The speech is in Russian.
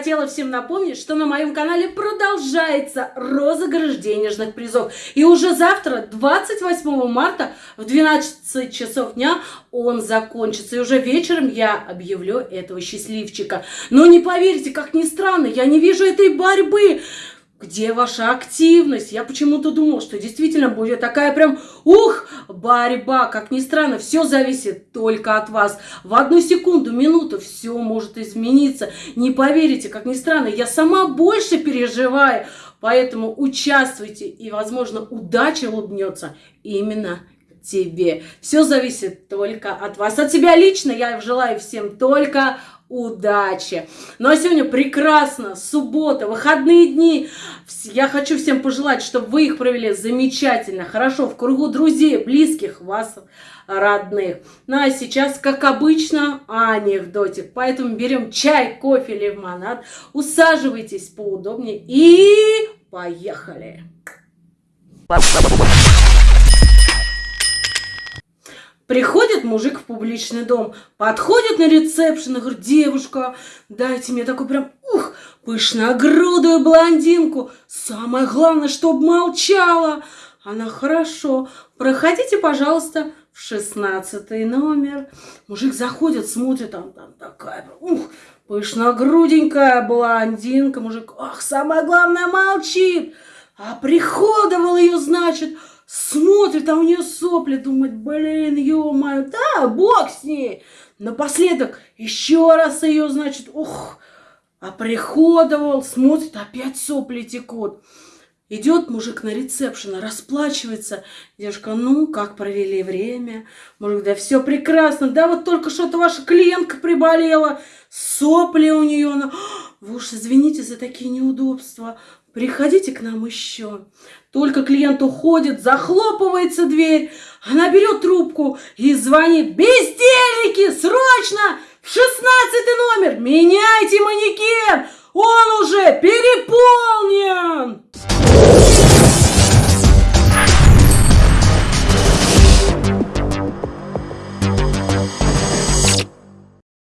хотела всем напомнить, что на моем канале продолжается розыгрыш денежных призов. И уже завтра, 28 марта, в 12 часов дня он закончится. И уже вечером я объявлю этого счастливчика. Но не поверите, как ни странно, я не вижу этой борьбы. Где ваша активность? Я почему-то думал, что действительно будет такая прям, ух, борьба. Как ни странно, все зависит только от вас. В одну секунду, минуту все может измениться. Не поверите, как ни странно, я сама больше переживаю. Поэтому участвуйте, и, возможно, удача улыбнется именно тебе. Все зависит только от вас. От себя лично я желаю всем только удачи. Ну а сегодня прекрасно, суббота, выходные дни. Я хочу всем пожелать, чтобы вы их провели замечательно, хорошо, в кругу друзей, близких, вас, родных. Ну а сейчас, как обычно, анекдотик. Поэтому берем чай, кофе, лимонад, усаживайтесь поудобнее и поехали. Приходит мужик в публичный дом, подходит на ресепшн и говорит, девушка, дайте мне такой прям, ух, пышногрудую блондинку. Самое главное, чтобы молчала. Она, хорошо, проходите, пожалуйста, в шестнадцатый номер. Мужик заходит, смотрит, там, там такая, ух, пышногруденькая блондинка. Мужик, ах, самое главное, молчит. А приходовал ее, значит, смотрит, а у нее сопли, думает, блин, ё-моё, да, бог с ней. Напоследок еще раз ее, значит, ух, оприходовал, смотрит, опять сопли текут. Идет мужик на ресепшн, расплачивается. Девушка, ну, как провели время? Мужик, да все прекрасно. Да вот только что-то ваша клиентка приболела. Сопли у нее. Она... Вы уж извините за такие неудобства. Приходите к нам еще. Только клиент уходит, захлопывается дверь. Она берет трубку и звонит. Бездельники, срочно! В шестнадцатый номер! Меняйте манекен! Он уже переполнен!